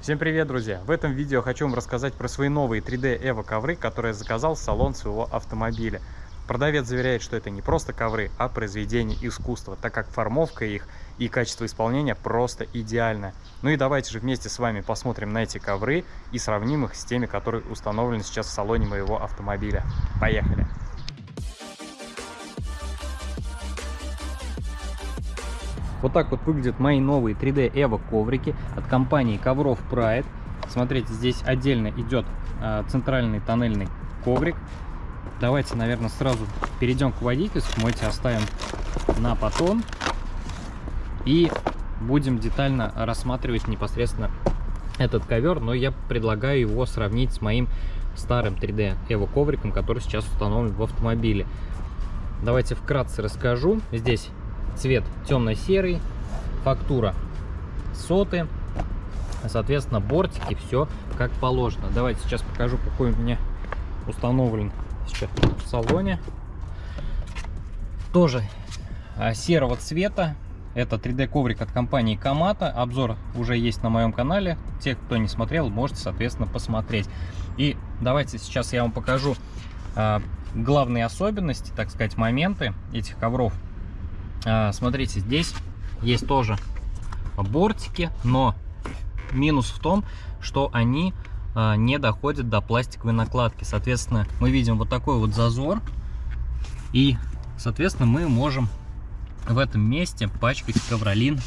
Всем привет, друзья! В этом видео хочу вам рассказать про свои новые 3D Evo ковры, которые я заказал в салон своего автомобиля. Продавец заверяет, что это не просто ковры, а произведение искусства, так как формовка их и качество исполнения просто идеальное. Ну и давайте же вместе с вами посмотрим на эти ковры и сравним их с теми, которые установлены сейчас в салоне моего автомобиля. Поехали! Вот так вот выглядят мои новые 3D Evo коврики от компании Ковров Pride. Смотрите, здесь отдельно идет э, центральный тоннельный коврик. Давайте, наверное, сразу перейдем к водительскому. Эти оставим на потом. И будем детально рассматривать непосредственно этот ковер. Но я предлагаю его сравнить с моим старым 3D Evo ковриком, который сейчас установлен в автомобиле. Давайте вкратце расскажу. Здесь цвет темно-серый, фактура соты, соответственно, бортики, все как положено. Давайте сейчас покажу, какой у меня установлен сейчас в салоне. Тоже а, серого цвета. Это 3D коврик от компании Камата. Обзор уже есть на моем канале. Те, кто не смотрел, можете, соответственно, посмотреть. И давайте сейчас я вам покажу а, главные особенности, так сказать, моменты этих ковров. А, смотрите, здесь есть тоже бортики, но минус в том, что они а, не доходят до пластиковой накладки. Соответственно, мы видим вот такой вот зазор. И, соответственно, мы можем в этом месте пачкать ковролин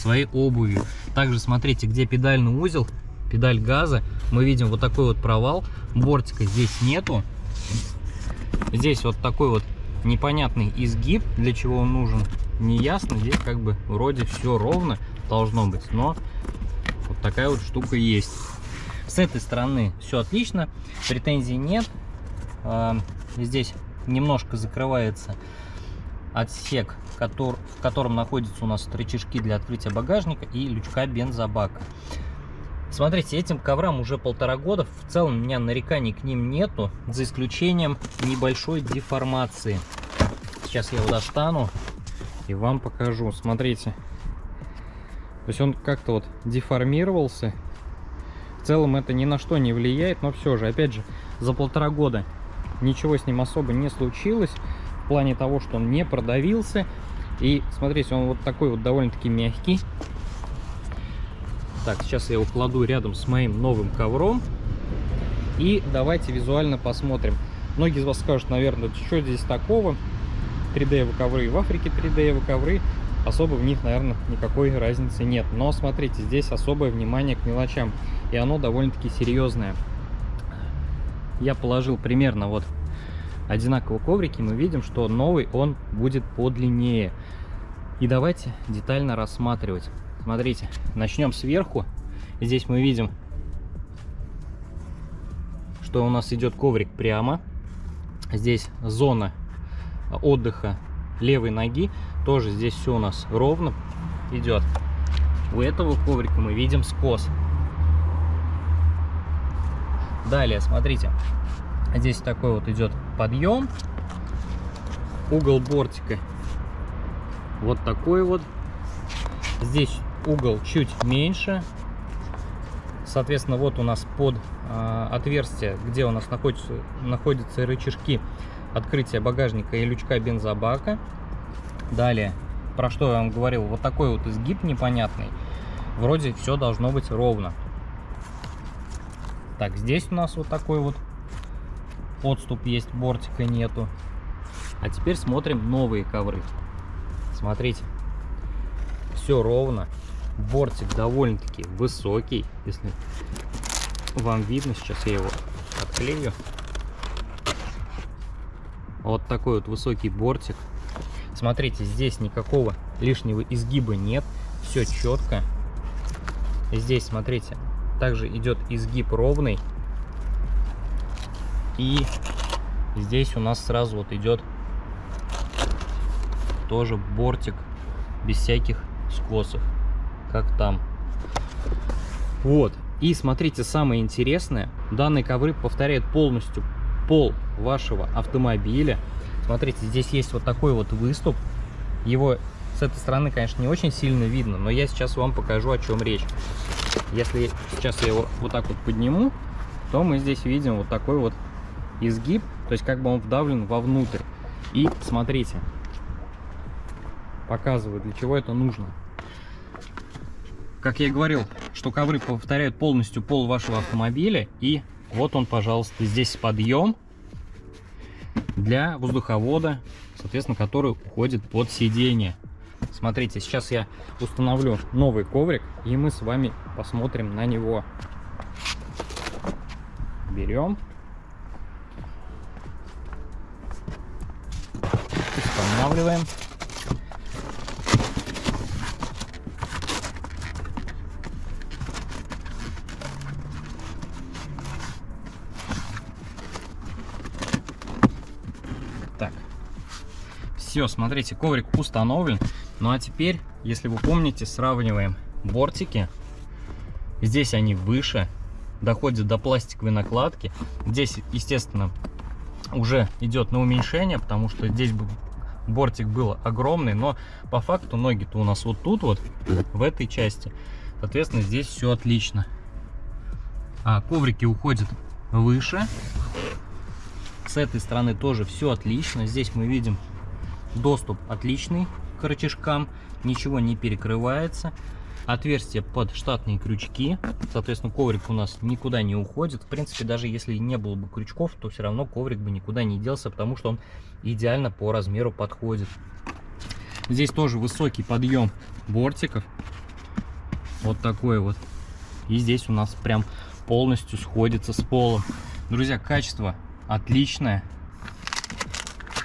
своей обувью. Также смотрите, где педальный узел, педаль газа, мы видим вот такой вот провал. Бортика здесь нету. Здесь вот такой вот непонятный изгиб, для чего он нужен, не ясно. Здесь как бы вроде все ровно должно быть, но вот такая вот штука есть. С этой стороны все отлично, претензий нет. А, здесь немножко закрывается отсек, в котором находятся у нас рычажки для открытия багажника и лючка бензобака. Смотрите, этим коврам уже полтора года. В целом у меня нареканий к ним нету, за исключением небольшой деформации. Сейчас я его достану и вам покажу. Смотрите. То есть он как-то вот деформировался. В целом это ни на что не влияет, но все же, опять же, за полтора года ничего с ним особо не случилось. В плане того, что он не продавился. И смотрите, он вот такой вот довольно-таки мягкий. Так, сейчас я его кладу рядом с моим новым ковром. И давайте визуально посмотрим. Многие из вас скажут, наверное, что здесь такого? 3D ковры в Африке 3D ковры. Особо в них, наверное, никакой разницы нет. Но смотрите, здесь особое внимание к мелочам. И оно довольно-таки серьезное. Я положил примерно вот одинаковые коврики. Мы видим, что новый он будет подлиннее. И давайте детально рассматривать. Смотрите, начнем сверху. Здесь мы видим, что у нас идет коврик прямо. Здесь зона отдыха левой ноги. Тоже здесь все у нас ровно идет. У этого коврика мы видим скос. Далее, смотрите, здесь такой вот идет подъем. Угол бортика вот такой вот. Здесь угол чуть меньше. Соответственно, вот у нас под э, отверстие, где у нас находятся, находятся рычажки открытия багажника и лючка бензобака. Далее, про что я вам говорил, вот такой вот изгиб непонятный. Вроде все должно быть ровно. Так, здесь у нас вот такой вот подступ есть, бортика нету. А теперь смотрим новые ковры. Смотрите, все ровно. Бортик довольно-таки высокий, если вам видно. Сейчас я его отклею. Вот такой вот высокий бортик. Смотрите, здесь никакого лишнего изгиба нет. Все четко. Здесь, смотрите, также идет изгиб ровный. И здесь у нас сразу вот идет тоже бортик без всяких скосов как там. Вот. И смотрите, самое интересное, данные ковры повторяют полностью пол вашего автомобиля. Смотрите, здесь есть вот такой вот выступ. Его с этой стороны, конечно, не очень сильно видно, но я сейчас вам покажу, о чем речь. Если сейчас я его вот так вот подниму, то мы здесь видим вот такой вот изгиб, то есть как бы он вдавлен вовнутрь. И смотрите, показываю, для чего это нужно. Как я и говорил, что ковры повторяют полностью пол вашего автомобиля. И вот он, пожалуйста, здесь подъем для воздуховода, соответственно, который уходит под сиденье. Смотрите, сейчас я установлю новый коврик, и мы с вами посмотрим на него. Берем. Устанавливаем. Все, смотрите, коврик установлен. Ну а теперь, если вы помните, сравниваем бортики. Здесь они выше, доходят до пластиковой накладки. Здесь, естественно, уже идет на уменьшение, потому что здесь бортик был огромный, но по факту ноги-то у нас вот тут вот, в этой части. Соответственно, здесь все отлично. А коврики уходят выше. С этой стороны тоже все отлично. Здесь мы видим доступ отличный к рычажкам, ничего не перекрывается. Отверстие под штатные крючки, соответственно, коврик у нас никуда не уходит. В принципе, даже если не было бы крючков, то все равно коврик бы никуда не делся, потому что он идеально по размеру подходит. Здесь тоже высокий подъем бортиков. Вот такой вот. И здесь у нас прям полностью сходится с полом. Друзья, качество отличное.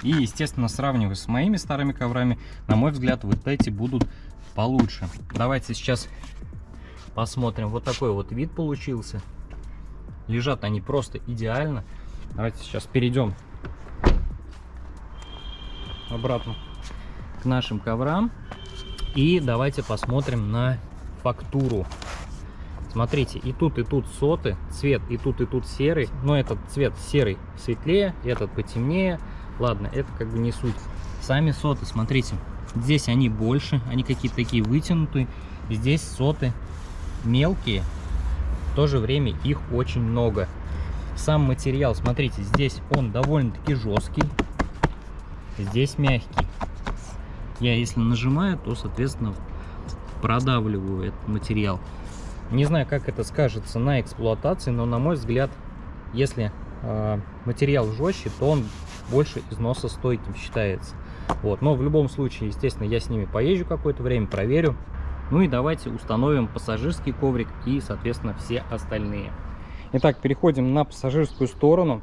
И, естественно, сравнивая с моими старыми коврами, на мой взгляд, вот эти будут получше. Давайте сейчас посмотрим. Вот такой вот вид получился. Лежат они просто идеально. Давайте сейчас перейдем обратно к нашим коврам. И давайте посмотрим на фактуру. Смотрите, и тут, и тут соты, цвет и тут, и тут серый. Но этот цвет серый светлее, этот потемнее. Ладно, это как бы не суть. Сами соты, смотрите, здесь они больше, они какие-то такие вытянутые. Здесь соты мелкие, в то же время их очень много. Сам материал, смотрите, здесь он довольно-таки жесткий, здесь мягкий. Я если нажимаю, то, соответственно, продавливаю этот материал. Не знаю, как это скажется на эксплуатации, но на мой взгляд, если э, материал жестче, то он больше износостойким считается. Вот. Но в любом случае, естественно, я с ними поезжу какое-то время, проверю. Ну и давайте установим пассажирский коврик и, соответственно, все остальные. Итак, переходим на пассажирскую сторону.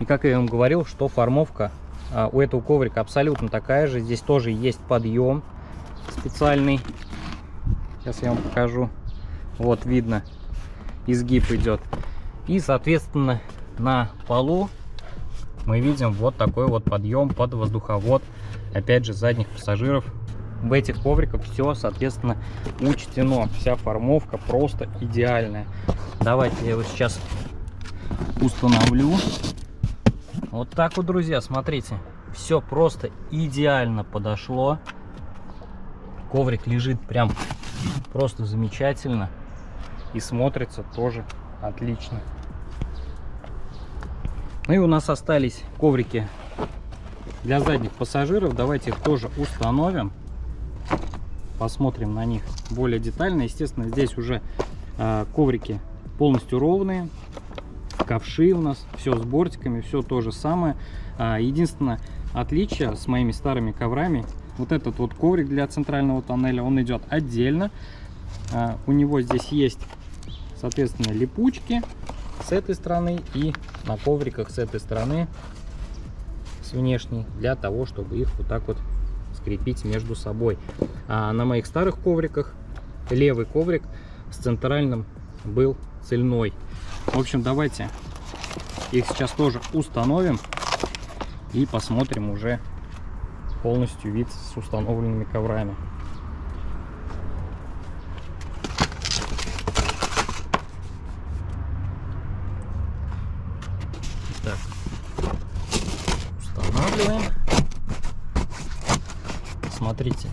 И как я вам говорил, что формовка а, у этого коврика абсолютно такая же. Здесь тоже есть подъем специальный. Сейчас я вам покажу. Вот видно, изгиб идет. И, соответственно, на полу мы видим вот такой вот подъем под воздуховод. Опять же, задних пассажиров. В этих ковриках все, соответственно, учтено. Вся формовка просто идеальная. Давайте я его сейчас установлю. Вот так вот, друзья, смотрите. Все просто идеально подошло. Коврик лежит прям просто замечательно и смотрится тоже отлично. Ну и у нас остались коврики для задних пассажиров. Давайте их тоже установим. Посмотрим на них более детально. Естественно, здесь уже э, коврики полностью ровные. Ковши у нас, все с бортиками, все то же самое. А, единственное отличие с моими старыми коврами, вот этот вот коврик для центрального тоннеля, он идет отдельно. А, у него здесь есть соответственно, липучки с этой стороны и на ковриках с этой стороны, с внешней, для того, чтобы их вот так вот скрепить между собой. А на моих старых ковриках левый коврик с центральным был цельной. В общем, давайте их сейчас тоже установим и посмотрим уже полностью вид с установленными коврами. устанавливаем. Смотрите,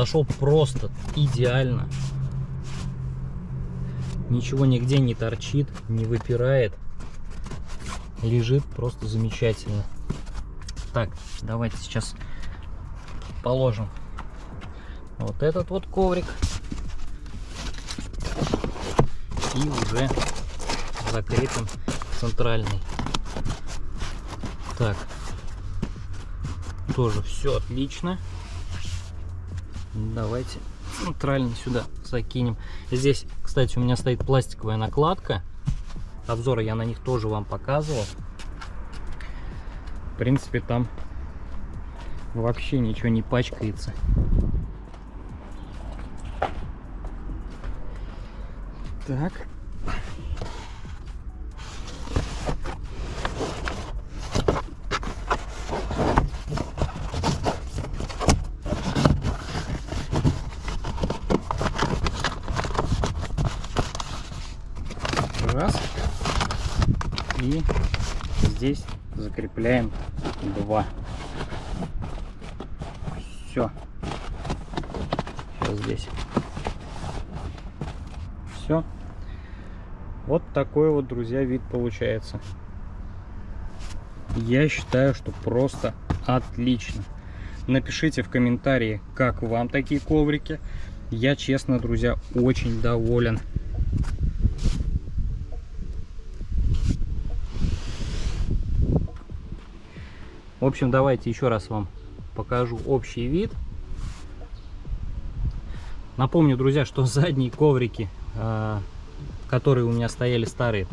подошел просто идеально. Ничего нигде не торчит, не выпирает. Лежит просто замечательно. Так, давайте сейчас положим вот этот вот коврик. И уже закрепим центральный. Так, тоже все отлично. Давайте центрально сюда закинем. Здесь, кстати, у меня стоит пластиковая накладка. Обзоры я на них тоже вам показывал. В принципе, там вообще ничего не пачкается. Так. Раз. И здесь закрепляем два. Все. Сейчас здесь. Все. Вот такой вот, друзья, вид получается. Я считаю, что просто отлично. Напишите в комментарии, как вам такие коврики. Я, честно, друзья, очень доволен. В общем, давайте еще раз вам покажу общий вид. Напомню, друзья, что задние коврики а, которые у меня стояли старые,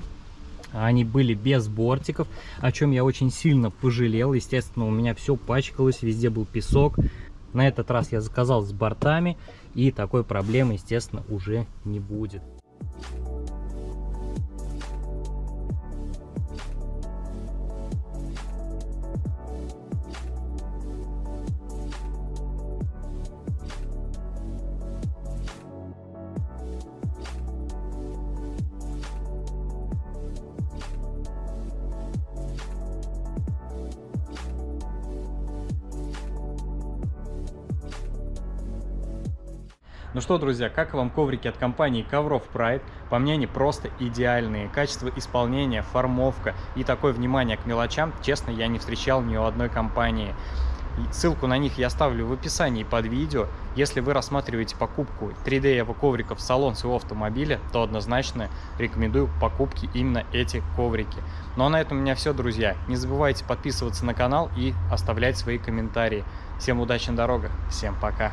они были без бортиков, о чем я очень сильно пожалел. Естественно, у меня все пачкалось, везде был песок. На этот раз я заказал с бортами, и такой проблемы, естественно, уже не будет. Ну что, друзья, как вам коврики от компании Ковров Pride? По мне, они просто идеальные. Качество исполнения, формовка и такое внимание к мелочам, честно, я не встречал ни у одной компании. Ссылку на них я оставлю в описании под видео. Если вы рассматриваете покупку 3D Evo ковриков в салон своего автомобиля, то однозначно рекомендую покупки именно эти коврики. Ну а на этом у меня все, друзья. Не забывайте подписываться на канал и оставлять свои комментарии. Всем удачи на дорогах, всем пока!